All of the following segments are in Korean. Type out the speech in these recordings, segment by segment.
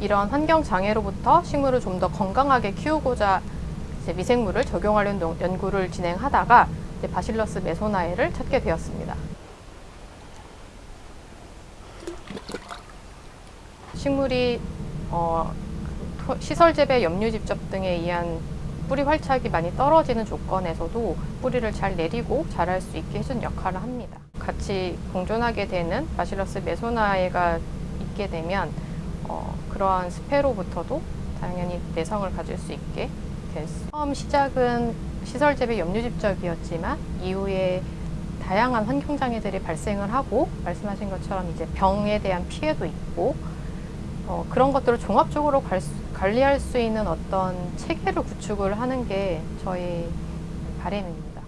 이런 환경 장애로부터 식물을 좀 더 건강하게 키우고자 미생물을 적용하려는 농- 연구를 진행하다가 바실러스 메소나에를 찾게 되었습니다. 식물이 어, 시설 재배, 염류 집접 등에 의한 뿌리 활착이 많이 떨어지는 조건에서도 뿌리를 잘 내리고 자랄 수 있게 해준 역할을 합니다. 같이 공존하게 되는 바실러스 메소나에가 있게 되면 어, 그러한 스페로부터도 당연히 내성을 가질 수 있게 됐습니다. 처음 시작은 시설 재배 염류 집적이었지만 이후에 다양한 환경 장애들이 발생을 하고 말씀하신 것처럼 이제 병에 대한 피해도 있고 어, 그런 것들을 종합적으로 갈 수- 관리할 수 있는 어떤 체계를 구축을 하는 게 저희 바람입니다.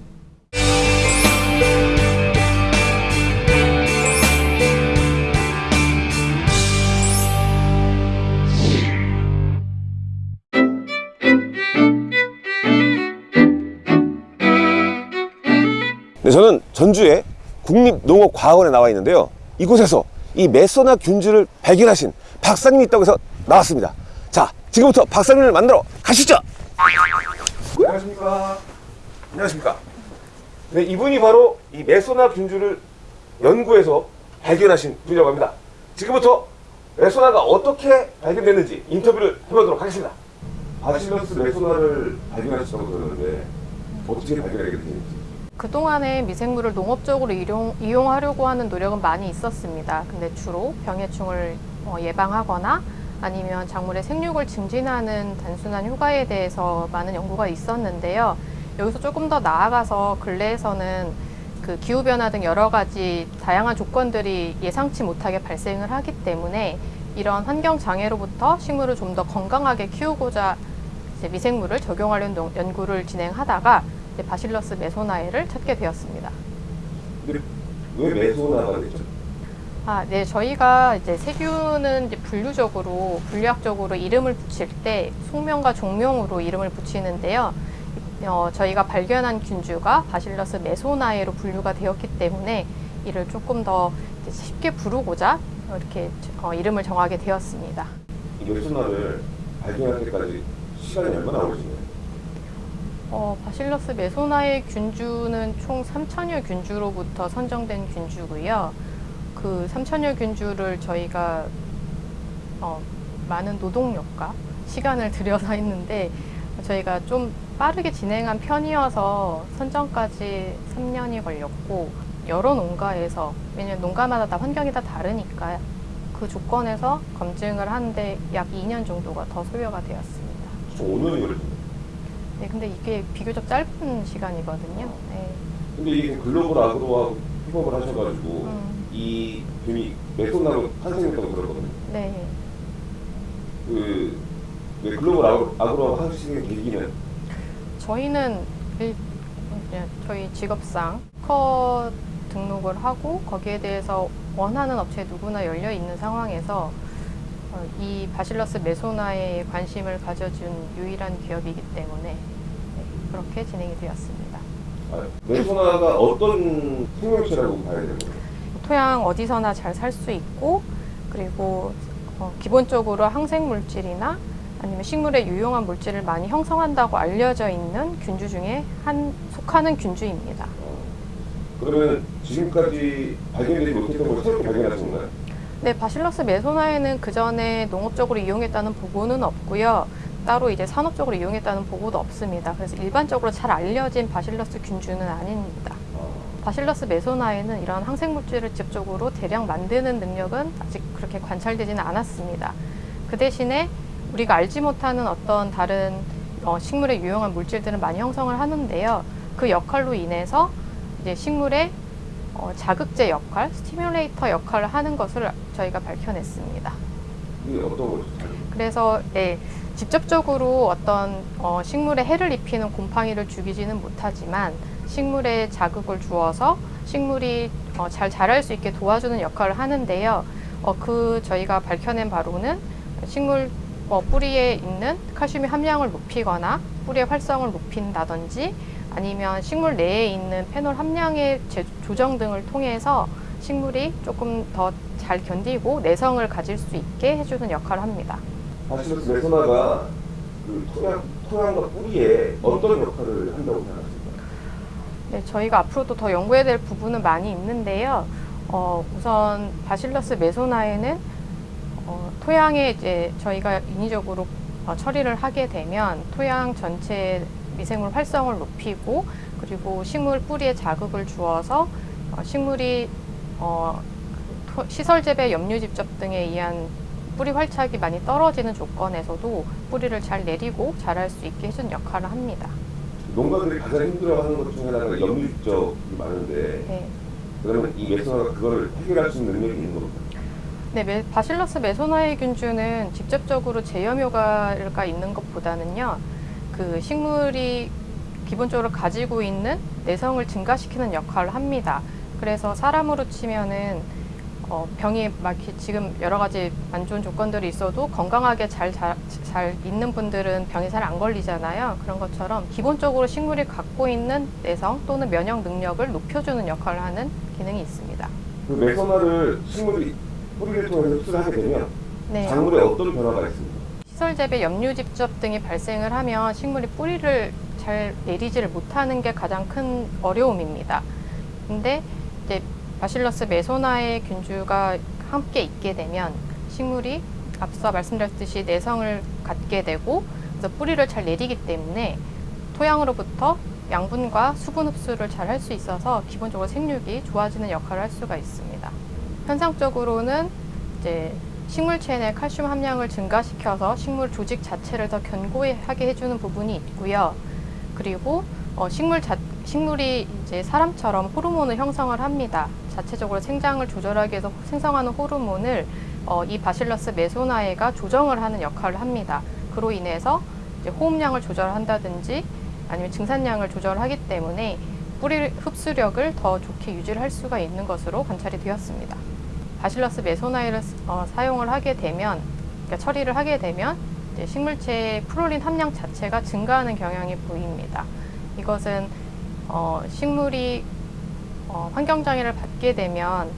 저는 전주의 국립농업과학원에 나와 있는데요. 이곳에서 이 메소나 균주를 발견하신 박사님이 있다고 해서 나왔습니다. 자, 지금부터 박사님을 만나러 가시죠. 안녕하십니까. 안녕하십니까. 네, 이분이 바로 이 메소나 균주를 연구해서 발견하신 분이라고 합니다. 지금부터 메소나가 어떻게 발견됐는지 인터뷰를 해보도록 하겠습니다. 바실러스 메소나를 발견하셨다고 들었는데 어떻게 발견하게 되는지. 그동안에 미생물을 농업적으로 이용, 이용 하려고 하는 노력은 많이 있었습니다. 근데 주로 병해충을 어, 예방하거나 아니면 작물의 생육을 증진하는 단순한 효과에 대해서 많은 연구가 있었는데요. 여기서 조금 더 나아가서 근래에서는 그 기후변화 등 여러 가지 다양한 조건들이 예상치 못하게 발생을 하기 때문에 이런 환경 장애로부터 식물을 좀 더 건강하게 키우고자 미생물을 적용하려는 농- 연구를 진행하다가 바실러스 메소나에를 찾게 되었습니다. 왜 메소나가 됐죠? 아, 네, 저희가 이제 세균은 이제 분류적으로 분류학적으로 이름을 붙일 때 속명과 종명으로 이름을 붙이는데요. 어, 저희가 발견한 균주가 바실러스 메소나에로 분류가 되었기 때문에 이를 조금 더 이제 쉽게 부르고자 이렇게 어, 이름을 정하게 되었습니다. 이 메소나를 발견할 때까지 시간이 얼마나 걸리시나요? 어, 바실러스 메소나의 균주는 총 3천여 균주로부터 선정된 균주고요. 그 3천여 균주를 저희가 어, 많은 노동력과 시간을 들여서 했는데 저희가 좀 빠르게 진행한 편이어서 선정까지 3년이 걸렸고 여러 농가에서 왜냐면 농가마다 다 환경이 다 다르니까 그 조건에서 검증을 하는데 약 2년 정도가 더 소요가 되었습니다. 총 5년이 걸리시나요? 네, 근데 이게 비교적 짧은 시간이거든요. 네. 근데 이게 글로벌 아그로와 협업을 하셔가지고 음. 이 균이 메소나로 탄생했다고 들었거든요. 네. 그, 왜 글로벌 아그로, 하시는 계기는 저희는 일, 저희 직업상 커 등록을 하고 거기에 대해서 원하는 업체 누구나 열려 있는 상황에서 어, 이 바실러스 메소나에 관심을 가져준 유일한 기업이기 때문에 네, 그렇게 진행이 되었습니다. 아, 메소나가 어떤 생명체라고 봐야 되는 거예요? 토양 어디서나 잘 살 수 있고 그리고 어, 기본적으로 항생 물질이나 아니면 식물에 유용한 물질을 많이 형성한다고 알려져 있는 균주 중에 한 속하는 균주입니다. 그러면 지금까지 발견되지 못했던 걸 새롭게 발견하신 건가요? 네, 바실러스 메소나에는 그 전에 농업적으로 이용했다는 보고는 없고요. 따로 이제 산업적으로 이용했다는 보고도 없습니다. 그래서 일반적으로 잘 알려진 바실러스 균주는 아닙니다. 바실러스 메소나에는 이런 항생물질을 직접적으로 대량 만드는 능력은 아직 그렇게 관찰되지는 않았습니다. 그 대신에 우리가 알지 못하는 어떤 다른 어, 식물에 유용한 물질들은 많이 형성을 하는데요. 그 역할로 인해서 이제 식물의 어, 자극제 역할, 스티뮬레이터 역할을 하는 것을 저희가 밝혀냈습니다. 이게 어떤 거죠? 그래서 네, 직접적으로 어떤 어, 식물에 해를 입히는 곰팡이를 죽이지는 못하지만 식물에 자극을 주어서 식물이 어, 잘 자랄 수 있게 도와주는 역할을 하는데요. 어, 그 저희가 밝혀낸 바로는 식물 어, 뿌리에 있는 칼슘의 함량을 높이거나 뿌리의 활성을 높인다든지 아니면 식물 내에 있는 페놀 함량의 제- 조정 등을 통해서 식물이 조금 더 잘 견디고 내성을 가질 수 있게 해주는 역할을 합니다. 바실러스 메소나가 그 토양, 토양과 뿌리에 어떤 역할을 한다고 생각하십니까? 네, 저희가 앞으로도 더 연구해야 될 부분은 많이 있는데요. 어, 우선 바실러스 메소나에는 어, 토양에 이제 저희가 인위적으로 어, 처리를 하게 되면 토양 전체 미생물 활성을 높이고 그리고 식물 뿌리에 자극을 주어서 어, 식물이 어, 그 토- 시설 재배 염류 집접 등에 의한 뿌리 활착이 많이 떨어지는 조건에서도 뿌리를 잘 내리고 자랄 수 있게 해주는 역할을 합니다. 농가들이 가장 힘들어하는 것 중에 하나가 염류적이 많은데 네. 그러면 이 메소나가 그걸 해결할 수 있는 능력이 있는 겁니다. 네, 메- 바실러스 메소나의 균주는 직접적으로 제염 효과가 있는 것보다는요, 그 식물이 기본적으로 가지고 있는 내성을 증가시키는 역할을 합니다. 그래서 사람으로 치면은 어, 병이 막 지금 여러 가지 안 좋은 조건들이 있어도 건강하게 잘, 잘, 잘 있는 분들은 병이 잘 안 걸리잖아요. 그런 것처럼 기본적으로 식물이 갖고 있는 내성 또는 면역 능력을 높여주는 역할을 하는 기능이 있습니다. 그 메소나를 식물이 뿌리를 통해서 흡수를 하게 되면 네. 작물에 어떤 변화가 있습니까? 시설 재배 염류 집접 등이 발생을 하면 식물이 뿌리를 잘 내리지를 못하는 게 가장 큰 어려움입니다. 근데 이제 바실러스 메소나의 균주가 함께 있게 되면 식물이 앞서 말씀드렸듯이 내성을 갖게 되고 그래서 뿌리를 잘 내리기 때문에 토양으로부터 양분과 수분 흡수를 잘 할 수 있어서 기본적으로 생육이 좋아지는 역할을 할 수가 있습니다. 현상적으로는 이제 식물체에 내 칼슘 함량을 증가시켜서 식물 조직 자체를 더 견고하게 해주는 부분이 있고요. 그리고 어, 식물 자, 식물이 이제 사람처럼 호르몬을 형성을 합니다. 자체적으로 생장을 조절하기 위해서 생성하는 호르몬을 어, 이 바실러스 메소나에가 조정을 하는 역할을 합니다. 그로 인해서 호흡량을 조절한다든지 아니면 증산량을 조절하기 때문에 뿌리 흡수력을 더 좋게 유지를 할 수가 있는 것으로 관찰이 되었습니다. 바실러스 메소나이를 어, 사용을 하게 되면, 그러니까 처리를 하게 되면 식물체의 프롤린 함량 자체가 증가하는 경향이 보입니다. 이것은 어, 식물이 어, 환경장애를 받게 되면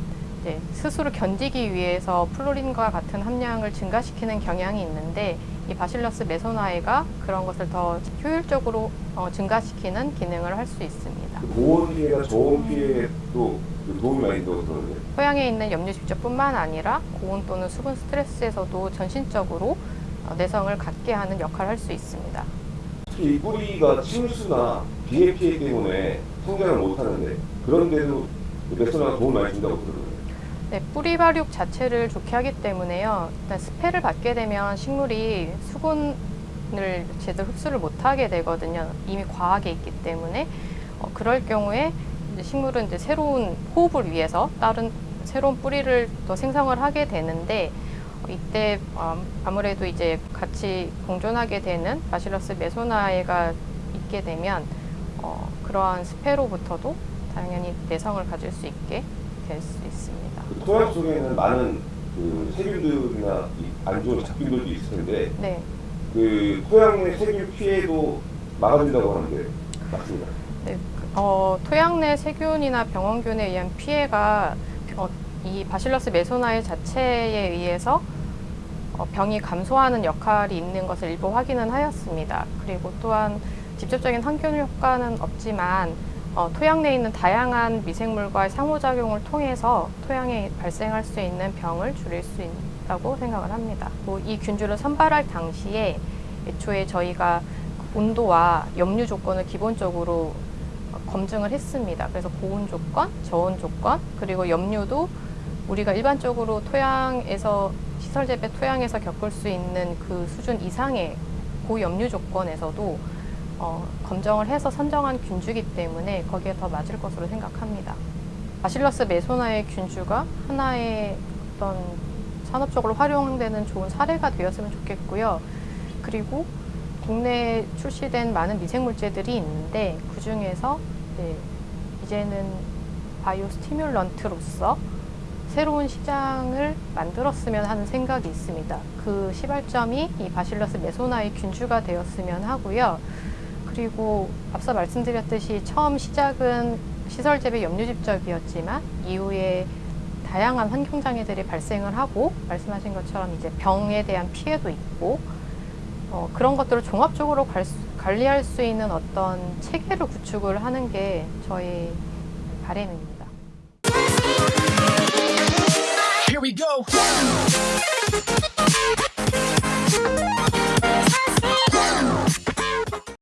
스스로 견디기 위해서 플로린과 같은 함량을 증가시키는 경향이 있는데 이 바실러스 메소나이가 그런 것을 더 효율적으로 어, 증가시키는 기능을 할 수 있습니다. 그 고온 피해가 저온 피해도 그 도움이 많이 된다고 들었는데 토양에 있는 염류 집적뿐만 아니라 고온 또는 수분 스트레스에서도 전신적으로 어, 내성을 갖게 하는 역할을 할 수 있습니다. 특히 이 뿌리가 침수나 비해 피해 때문에 성장을 못하는데 그런데도 그 메소나가 도움을 많이 준다고 들었는데 네, 뿌리 발육 자체를 좋게 하기 때문에요. 일단 스패를 받게 되면 식물이 수분을 제대로 흡수를 못하게 되거든요. 이미 과하게 있기 때문에 어, 그럴 경우에 이제 식물은 이제 새로운 호흡을 위해서 다른 새로운 뿌리를 더 생성을 하게 되는데 어, 이때 어, 아무래도 이제 같이 공존하게 되는 바실러스 메소나에가 있게 되면 어, 그러한 스페로부터도 당연히 내성을 가질 수 있게 될 수 있습니다. 그 토양 속에는 많은 그 세균들이나 이안 좋은 잡균들도 있을 텐데 네. 그 토양 내 세균 피해도 막아준다고 하는데 맞습니다. 네, 그, 어, 토양 내 세균이나 병원균에 의한 피해가 어, 이 바실러스 메소나의 자체에 의해서 어, 병이 감소하는 역할이 있는 것을 일부 확인은 하였습니다. 그리고 또한 직접적인 항균 효과는 없지만 어, 토양 내에 있는 다양한 미생물과의 상호작용을 통해서 토양에 발생할 수 있는 병을 줄일 수 있다고 생각을 합니다. 뭐 이 균주를 선발할 당시에 애초에 저희가 온도와 염류 조건을 기본적으로 검증을 했습니다. 그래서 고온 조건, 저온 조건, 그리고 염류도 우리가 일반적으로 토양에서 시설 재배 토양에서 겪을 수 있는 그 수준 이상의 고염류 조건에서도 어, 검정을 해서 선정한 균주기 때문에 거기에 더 맞을 것으로 생각합니다. 바실러스 메소나의 균주가 하나의 어떤 산업적으로 활용되는 좋은 사례가 되었으면 좋겠고요. 그리고 국내에 출시된 많은 미생물제들이 있는데 그 중에서 네, 이제는 바이오 스티뮬런트로서 새로운 시장을 만들었으면 하는 생각이 있습니다. 그 시발점이 이 바실러스 메소나의 균주가 되었으면 하고요. 그리고 앞서 말씀드렸듯이 처음 시작은 시설 재배 염류 집적이었지만 이후에 다양한 환경 장애들이 발생을 하고 말씀하신 것처럼 이제 병에 대한 피해도 있고 어, 그런 것들을 종합적으로 관, 관리할 수 있는 어떤 체계를 구축을 하는 게 저희 바람입니다. Here we go.